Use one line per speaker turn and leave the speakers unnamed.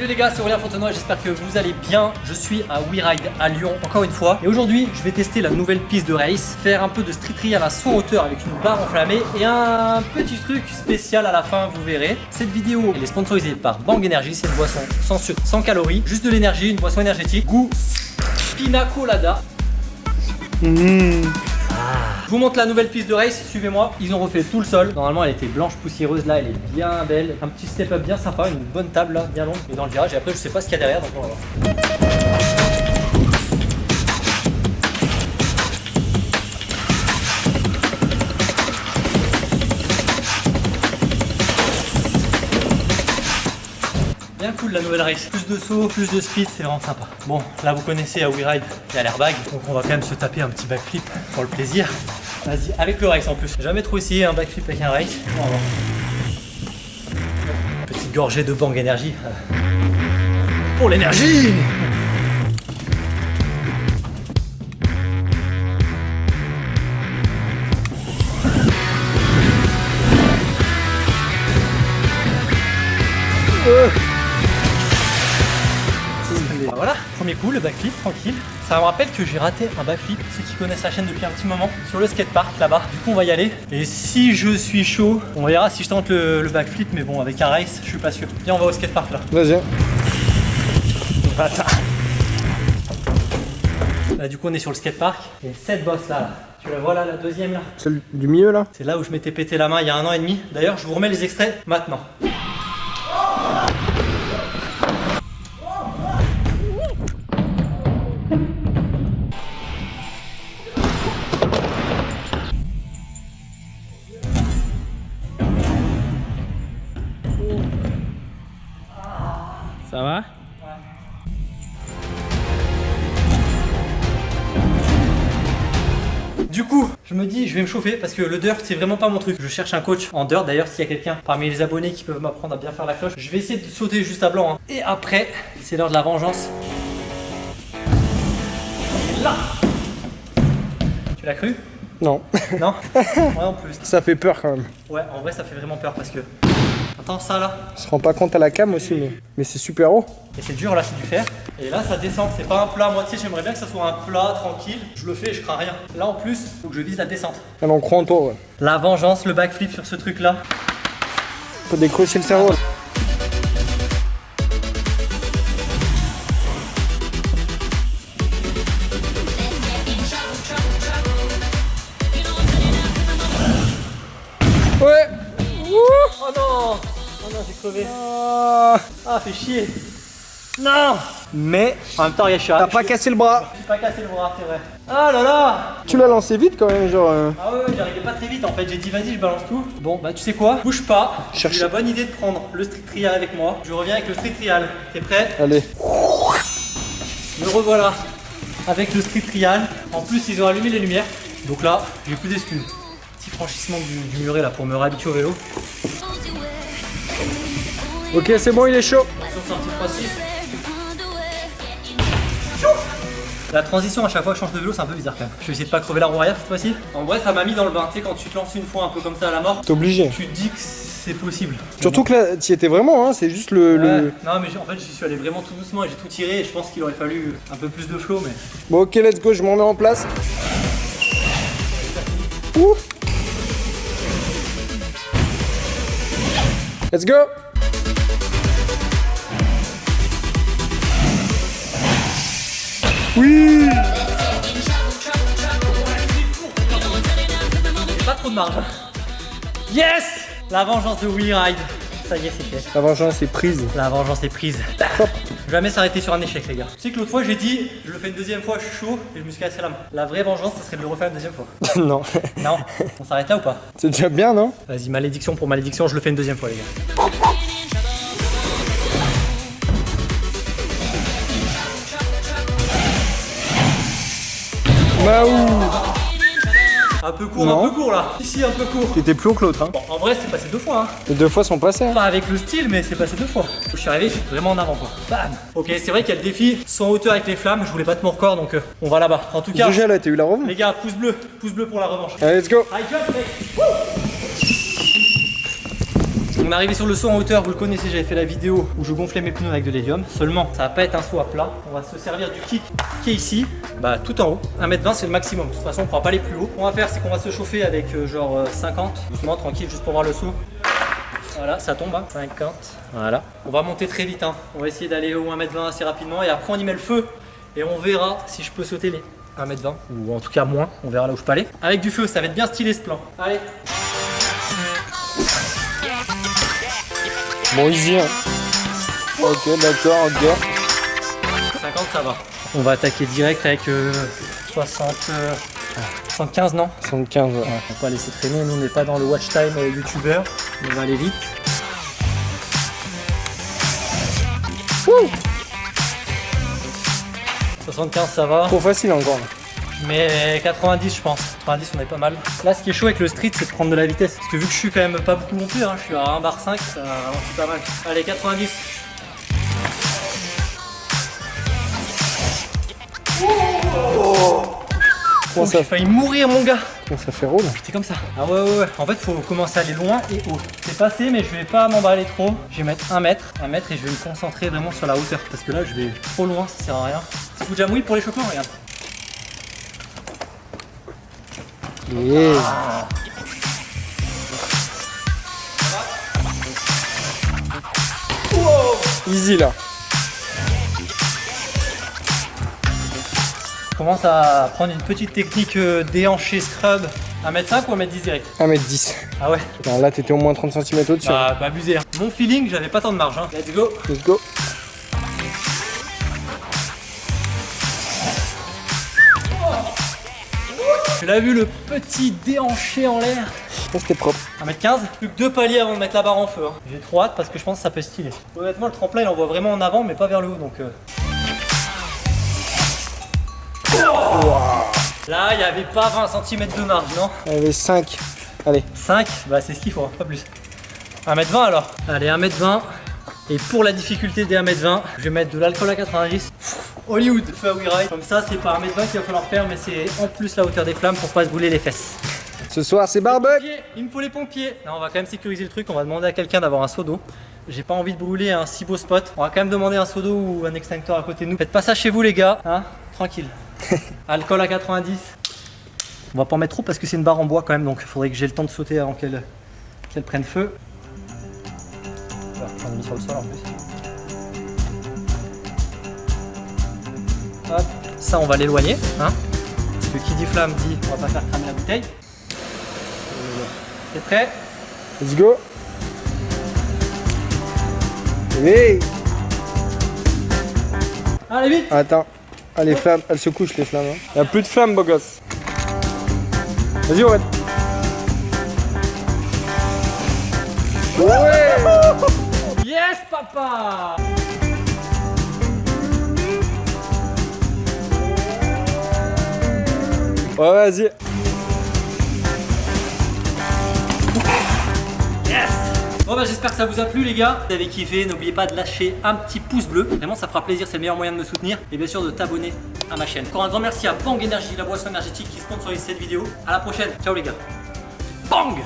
Salut les gars, c'est Aurélien Fontenoy, j'espère que vous allez bien. Je suis à WeRide à Lyon, encore une fois. Et aujourd'hui, je vais tester la nouvelle piste de race, faire un peu de street trial à son hauteur avec une barre enflammée et un petit truc spécial à la fin, vous verrez. Cette vidéo, elle est sponsorisée par Bang Energy, c'est une boisson sans sucre, sans calories, juste de l'énergie, une boisson énergétique, goût pina colada.
Mmh.
Je vous montre la nouvelle piste de race, suivez-moi. Ils ont refait tout le sol. Normalement, elle était blanche poussiéreuse. Là, elle est bien belle. Un petit step-up bien sympa, une bonne table là, bien longue. Et dans le virage, et après, je sais pas ce qu'il y a derrière, donc on va voir. Cool la nouvelle race. Plus de saut, plus de speed, c'est vraiment sympa. Bon, là vous connaissez à WeRide, il y a l'airbag. Donc on va quand même se taper un petit backflip pour le plaisir. Vas-y, avec le race en plus. Jamais trop essayé un backflip avec un race. Petite gorgée de Bang Energy. Pour l'énergie Bah voilà, premier coup, le backflip, tranquille. Ça me rappelle que j'ai raté un backflip, ceux qui connaissent la chaîne depuis un petit moment, sur le skatepark là-bas. Du coup, on va y aller. Et si je suis chaud, on verra si je tente le, le backflip, mais bon, avec un race, je suis pas sûr. Viens, on va au skatepark là.
Vas-y.
Là, du coup, on est sur le skatepark. Et cette bosse là, là, tu la vois là, la deuxième là?
Celle du milieu là?
C'est là où je m'étais pété la main il y a un an et demi. D'ailleurs, je vous remets les extraits maintenant. Du coup, je me dis, je vais me chauffer parce que le dirt, c'est vraiment pas mon truc. Je cherche un coach en dirt. D'ailleurs, s'il y a quelqu'un parmi les abonnés qui peuvent m'apprendre à bien faire la cloche, je vais essayer de sauter juste à blanc. hein. Et après, c'est l'heure de la vengeance. Et là Tu l'as cru?
Non.
Non? Moi en plus.
Ça fait peur quand même.
Ouais, en vrai, ça fait vraiment peur parce que. Attends, ça là.
On se rend pas compte à la cam aussi, mais, mais c'est super haut.
Et c'est dur là, c'est du fer. Et là, ça descend. C'est pas un plat à moitié. J'aimerais bien que ça soit un plat tranquille. Je le fais, je crains rien. Là en plus, faut que je vise la descente.
Alors on croit en toi, ouais.
La vengeance, le backflip sur ce truc là.
Faut décrocher le cerveau. Ouais
Oh non non, j'ai crevé.
Ah.
Ah, fait chier. Non Mais en même temps, il y a chat.
T'as pas cassé le bras
J'ai pas cassé le bras, c'est vrai. Ah là là
Tu l'as lancé vite quand même, genre... euh,
Ah ouais, ouais, j'arrivais pas très vite en fait. J'ai dit, vas-y, je balance tout. Bon, bah, tu sais quoi? Bouge pas. J'ai eu la bonne idée de prendre le street trial avec moi. Je reviens avec le street trial. T'es prêt?
Allez.
Me revoilà avec le street trial. En plus, ils ont allumé les lumières. Donc là, j'ai plus d'excuses. Petit franchissement du, du muret là pour me réhabituer au vélo.
Ok, c'est bon, il est chaud.
Attention, sortie 3-6. La transition à chaque fois que je change de vélo c'est un peu bizarre quand même. Je vais essayer de pas crever la roue arrière cette fois-ci. En vrai ça m'a mis dans le bain, tu sais quand tu te lances une fois un peu comme ça à la mort,
T'es obligé.
tu te dis que c'est possible.
Surtout que là, t'y étais vraiment, hein, c'est juste le...
Non mais en fait j'y suis allé vraiment tout doucement et j'ai tout tiré et je pense qu'il aurait fallu un peu plus de flow mais.
Bon, ok, let's go, je m'en mets en place. Ouh. Let's go Oui
pas trop de marge. Yes La vengeance de Willy Ride. Ça y est c'est fait.
La vengeance est prise.
La vengeance est prise. Jamais s'arrêter sur un échec les gars. Tu sais que l'autre fois j'ai dit je le fais une deuxième fois, je suis chaud et je me suis cassé la main. La vraie vengeance ça serait de le refaire une deuxième fois.
non,
Non On s'arrête là ou pas?
C'est déjà bien, non?
Vas-y, malédiction pour malédiction, je le fais une deuxième fois, les gars. Un peu court,
Non.
un peu court là. Ici, un peu court.
T'étais plus haut que l'autre, hein.
Bon, en vrai, c'est passé deux fois. Hein.
Les deux fois sont passées, hein.
Pas avec le style, mais c'est passé deux fois. Je suis arrivé, vraiment en avant, quoi. Bam Ok, c'est vrai qu'il y a le défi sans hauteur avec les flammes. Je voulais battre mon record, donc euh, on va là-bas. En tout cas,
Déjà là, t'as eu la revanche
les gars, pouce bleu, pouce bleu pour la revanche.
Allez, let's go
mec Wouh On est arrivé sur le saut en hauteur, vous le connaissez, j'avais fait la vidéo où je gonflais mes pneus avec de l'hélium. Seulement, ça va pas être un saut à plat. On va se servir du kick qui est ici, bah tout en haut. 1m20 c'est le maximum. De toute façon, on pourra pas aller plus haut. Ce qu'on va faire, c'est qu'on va se chauffer avec euh, genre euh, 50, doucement, tranquille, juste pour voir le saut. Voilà, ça tombe, hein. 50. Voilà. On va monter très vite, hein. On va essayer d'aller au 1m20 assez rapidement et après on y met le feu et on verra si je peux sauter les 1m20 ou en tout cas moins. On verra là où je peux aller. Avec du feu, ça va être bien stylé ce plan. Allez.
Bon, easy. Hein. Ok, d'accord, ok.
50 ça va. On va attaquer direct avec euh, 60, euh, 75 non?
75, ouais.
Ouais, on va pas laisser traîner, nous on n'est pas dans le watch time euh, youtubeur, on va aller vite. Wouh 75 ça va,
Trop facile encore. là.
mais 90 je pense, 90 on est pas mal. Là ce qui est chaud avec le street c'est de prendre de la vitesse, parce que vu que je suis quand même pas beaucoup non plus, hein, je suis à 1 bar 5, ça ralentit pas mal. Allez 90
Comment,
Oh,
ça,
J'ai failli mourir mon gars
ça fait rôle?
C'est comme ça. Ah ouais, ouais, ouais. En fait, faut commencer à aller loin et haut. C'est passé, mais je vais pas m'emballer trop. Je vais mettre un mètre, un mètre et je vais me concentrer vraiment sur la hauteur. Parce que là, je vais trop loin, ça sert à rien. Petit coup de jamouille pour l'échauffement, regarde.
Yeah. Easy là.
Je commence à prendre une petite technique euh, déhanché scrub. 1m5 ou 1m10 direct
1m10.
Ah ouais
là, t'étais au moins 30 cm au-dessus.
Bah, pas abusé. hein. Mon feeling, j'avais pas tant de marge. Hein. Let's go
Let's go.
Tu l'as vu le petit déhanché en l'air
Ça, c'était propre.
1m15, plus que deux paliers avant de mettre la barre en feu. hein. J'ai trop hâte parce que je pense que ça peut styler. Honnêtement, le tremplin il envoie vraiment en avant, mais pas vers le haut donc. euh. Là, il n'y avait pas 20 cm de marge, non?
Il y avait 5. Allez.
5, bah c'est ce qu'il faut, hein, pas plus. 1m20 alors Allez, 1m20. Et pour la difficulté des 1m20, je vais mettre de l'alcool à 90. Hollywood, feu à Ride. Comme ça, c'est pas 1m20 qu'il va falloir faire, mais c'est en plus la hauteur des flammes pour pas se brûler les fesses.
Ce soir, c'est barbecue.
Il me faut les pompiers. Non, on va quand même sécuriser le truc. On va demander à quelqu'un d'avoir un seau d'eau. J'ai pas envie de brûler un si beau spot. On va quand même demander un seau d'eau ou un extincteur à côté de nous. Faites pas ça chez vous, les gars. Hein Tranquille. Alcool à 90. On va pas en mettre trop parce que c'est une barre en bois quand même. Donc il faudrait que j'ai le temps de sauter avant qu'elle prenne feu. On a mis sur le sol en plus. Hop, ça on va l'éloigner. Hein parce que qui dit flamme dit on va pas faire cramer la bouteille. T'es prêt?
Let's go. Hey.
Allez vite
Attends. Ah, les flammes, elles se couchent les flammes. hein. Il y a plus de flammes, beau gosse. Vas-y, Owen. Ouais
Yes papa
Ouais, vas-y.
Bon bah j'espère que ça vous a plu les gars. Si vous avez kiffé, n'oubliez pas de lâcher un petit pouce bleu. Vraiment ça fera plaisir, c'est le meilleur moyen de me soutenir. Et bien sûr de t'abonner à ma chaîne. Encore un grand merci à Bang Energy, la boisson énergétique qui sponsorise cette vidéo. À la prochaine, ciao les gars. Bang